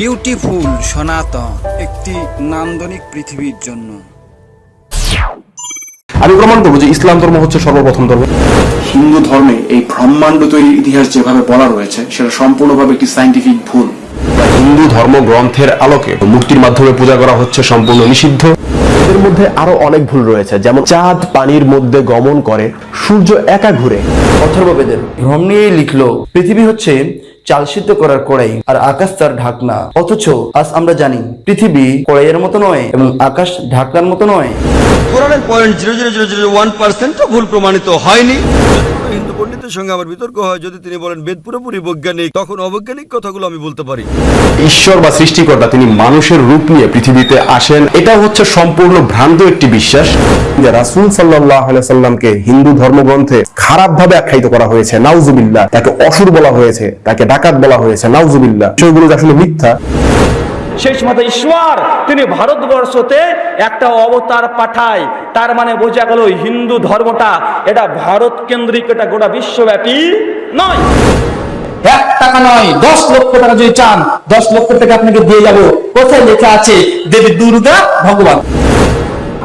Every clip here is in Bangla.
বিউটিফুল সনাতন একটি নান্দনিক পৃথিবীর জন্য। আমি প্রমাণ করব যে ইসলাম ধর্ম হচ্ছে সর্বপ্রথম ধর্ম। হিন্দু ধর্মে এই ব্রহ্মাণ্ড তৈরির ইতিহাস যেভাবে বলা রয়েছে সেটা সম্পূর্ণভাবে একটি সাইন্টিফিক ভুল। হিন্দু ধর্ম গ্রন্থের আলোকে মূর্তির মাধ্যমে পূজা করা হচ্ছে সম্পূর্ণ নিষিদ্ধ। এর মধ্যে আরও অনেক ভুল রয়েছে যেমন চাঁদ পানির মধ্যে গমন করে সূর্য একা ঘুরে। অথর্ববেদের। ভ্রম নিয়েই লিখলো পৃথিবী হচ্ছে চাল সিদ্ধ করার কড়াই আর আকাশ তার ঢাকনা। অথচ আজ আমরা জানি, পৃথিবী কড়াইয়ের মতো নয় এবং আকাশ ঢাকনার মতো নয়। কোরআনের point zero zero zero zero one percent ভুল প্রমাণিত হয়নি। পণ্ডিতের সঙ্গে আমার বিতর্ক হয়। যদি তিনি বলেন বেদ পুরোপুরি বৈজ্ঞানিক, তখন অবৈজ্ঞানিক কথাগুলো আমি বলতে পারি। ঈশ্বর বা সৃষ্টিকর্তা তিনি মানুষের রূপ নিয়ে পৃথিবীতে আসেন। এটা হচ্ছে সম্পূর্ণ ভ্রান্ত একটি বিশ্বাস যে রাসুল সাল্লাহ সাল্লামকে হিন্দু ধর্মগ্রন্থে খারাপ ভাবে আখ্যায়িত করা হয়েছে। নাউজুবিল্লাহ। তাকে অসুর বলা হয়েছে। তাকে ডাকাত বলা হয়েছে। নাউজুবিল্লাহ। যে আসলে মিথ্যা শেষ মতো ঈশ্বর, তিনি ভারতবর্ষতে একটা অবতার পাঠায়। তার মানে বোঝা গেল হিন্দু ধর্মটা, এটা ভারত কেন্দ্রিক, এটা গোটা বিশ্বব্যাপী নয়। এক টাকা নয়, দশ লক্ষ টাকা যদি চান, দশ লক্ষ টাকা আপনাকে দিয়ে যাব। কোথায় লেখা আছে, দেবী দুর্গা ভগবান?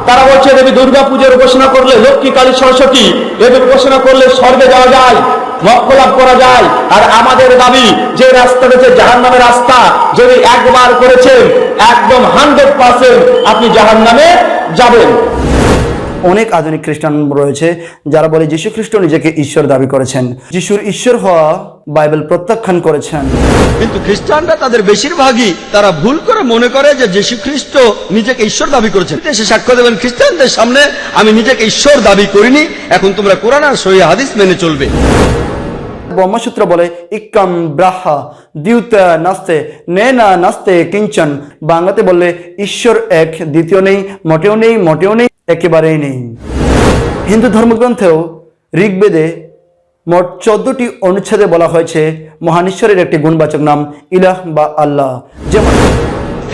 তারা বলছে, দেবী দুর্গা পুজোর উপাসনা করলে লক্ষ্মী, কালী, সরস্বতী এদের উপাসনা করলে স্বর্গে যাওয়া যায়। মক্ষ লাভ করা যায়। আর আমাদের দাবি যে রাস্তা রয়েছে জাহান নামের রাস্তা যদি একবার করেছেন একদম হান্ড্রেড পার্সেন্ট আপনি জাহান নামে যাবেন। অনেক আধুনিক খ্রিস্টান রয়েছে যারা বলে যীশু খ্রিস্ট নিজেকে ঈশ্বর দাবি করেছেন। যিশুর ঈশ্বর হওয়া বাইবেল প্রত্যাখ্যান করেছেন। কিন্তু খ্রিস্টানরা তাদের বেশিরভাগই তারা ভুল করে মনে করে যে যীশু খ্রিস্ট নিজেকে ঈশ্বর দাবি করেছেন। সে সাক্ষ্য দেবেন খ্রিস্টানদের সামনে আমি নিজেকে ঈশ্বর দাবি করিনি এখন তোমরা কোরআন আর সহি হাদিস মেনে চলবে। ব্রহ্মসূত্র বলে, ইক্কাম ব্রাহ্মা দ্যুত নাস্তে নে না নাস্তে কিঞ্চন। বাংলাতে বললে, ঈশ্বর এক, দ্বিতীয় নেই, মোটেও নেই মোটেও নেই, একেবারেই নেই। হিন্দু ধর্মগ্রন্থেও ঋগ্বেদে মোট চোদ্দটি অনুচ্ছেদে বলা হয়েছে মহান ঈশ্বরের একটি গুণবাচক নাম ইলাহ বা আল্লাহ। যেমন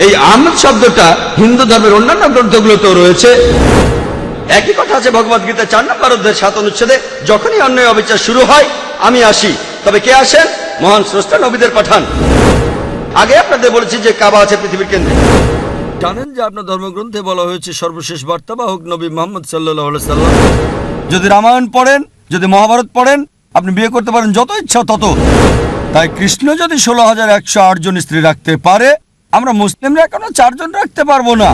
এই আহমদ শব্দটা হিন্দু ধর্মের অন্যান্য গ্রন্থগুলোতেও রয়েছে। একই কথা আছে ভগবত গীতা চার নম্বর অধ্যায় সাত অনুচ্ছেদে, যখনই অন্যায় অবিচার শুরু হয় আমি আসি। তবে কে আসেন? মহান স্রষ্টা নবীদের পাঠান। আগে আপনাদের বলেছি যে কাবা আছে পৃথিবীর কেন্দ্রে। জানেন যে আপনার ধর্মগ্রন্থে বলা হয়েছে, সর্বশেষ বার্তা বার্তাবাহক নবী মোহাম্মদ সাল্লাহ সাল্লাম, যদি রামায়ণ পড়েন, যদি মহাভারত পড়েন, আপনি বিয়ে করতে পারেন যত ইচ্ছা তত। তাই কৃষ্ণ যদি ষোলো হাজার একশো আট জন স্ত্রী রাখতে পারে, আমরা মুসলিমরা কেন চারজন রাখতে পারব না?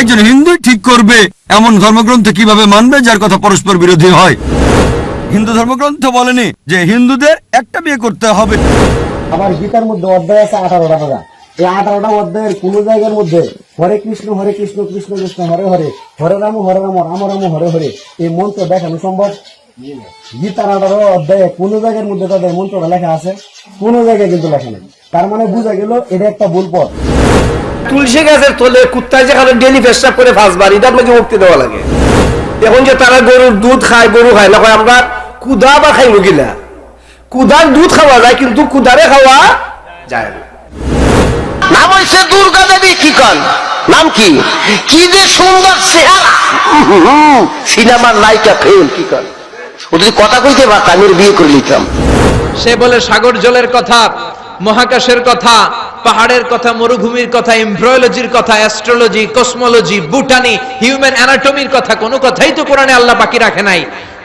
একজন হিন্দু ঠিক করবে এমন ধর্মগ্রন্থ কীভাবে মানবে, যার কথা পরস্পর বিরোধী হয়? হিন্দু ধর্মগ্রন্থ বলেনি যে হিন্দুদের একটা বিয়ে করতে হবে। আমার গীতার মধ্যে অধ্যায় আছে আঠারোটা পারা। এই আঠারোটা অধ্যায়ের কোন জায়গার মধ্যে হরে কৃষ্ণ হরে কৃষ্ণ কৃষ্ণ কৃষ্ণ হরে হরে হরে রাম হরে রাম রাম রাম হরে হরে এই মন্ত্র দেখানো সম্ভব? গীতার আঠারো অধ্যায়ে কোন জায়গার মধ্যে তাদের মন্ত্রটা লেখা আছে? কোন জায়গায় কিন্তু লেখা নেই। তার মানে বোঝা গেল এটা একটা ভুল পথ। তুলসী গাছের তলে কুত্তায় যেখানে ডেলি পেশাব করে ফাঁস ফাঁসবার এটা আপনাকে মুক্তি দেওয়া লাগে। এখন যে তারা গরুর দুধ খায় গরু খায় না আমরা কুদা বা খাইব গিলা। কুদার দুধ খাওয়া যায় কিন্তু কুদারে খাওয়া যায় না। নাম হয়েছে দুর্গা দেবী কি কন নাম কি? কি যে সুন্দর চেহারা সিনেমার নায়িকা ফেল কি কন ও যদি কথা কইতে পারতাম আমি বিয়ে করে নিতাম সে বলে সাগর জলের কথা মহাকাশের কথা পাহাড়ের কথা মরুভূমির কথা এমব্রয়োলজির কথা অ্যাস্ট্রোলজি কসমোলজি বুটানি হিউম্যান অ্যানাটমির কথা কোনো কথাই তো কোরআনে আল্লাহ বাকি রাখে নাই।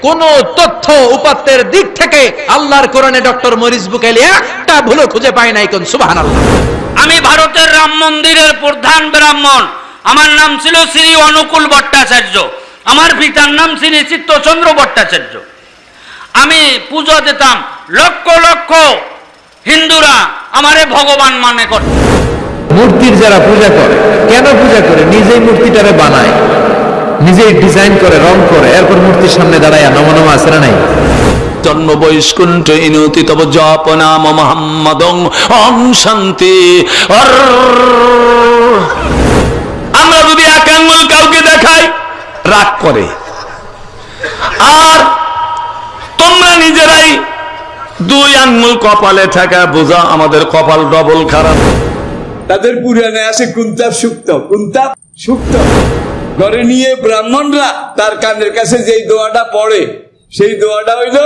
কোন তথ্য উপাত্তের দিক থেকে আল্লাহর কোরআনে ডক্টর মরিস বুকাইলি একটা ভুলো খুঁজে পায় নাই কোন সুবহানাল্লাহ। আমি ভারতের রাম মন্দিরের প্রধান ব্রাহ্মণ। আমার নাম ছিল শ্রী অনুকূল ভট্টাচার্য। আমার পিতার নাম শ্রী চিত্তচন্দ্র ভট্টাচার্য। আমি পুজো দিতাম লক্ষ লক্ষ হিন্দুরা আমারে ভগবান মানে করত। মূর্তির যারা পূজা করে কেন পূজা করে? নিজেই মূর্তিটারে বানায়। নিজেই ডিজাইন করে রং করে এরপর মূর্তির সামনে দাঁড়ায় নমনমা আছে না নাই? জন্ম বৈষ্কুণ্ঠ ইনুতি তব জপ নাম মোহাম্মদং অং শান্তি। আমরা যদি এক আঙ্গুল কাউকে দেখাই রাগ করে। আর তোমরা নিজেরাই দুই আঙ্গুল কপালে থাকা বোঝা আমাদের কপাল ডবল খারাপ। তাদের পুরাণে আছে কুন্তাপ সুক্ত। কুন্তাপ সুক্ত। ঘরে নিয়ে ব্রাহ্মণরা তার কানের কাছে যেই দোয়াটা পড়ে, সেই দোয়াটা হইল,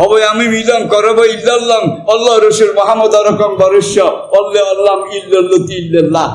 হবে আমি মিলন, করব ইল্লাল্লাহ অল্লাহ রসুল মোহাম্মদ রকম বরস্য অল্লাহ আল্লাহ ইল্লাল্লাহ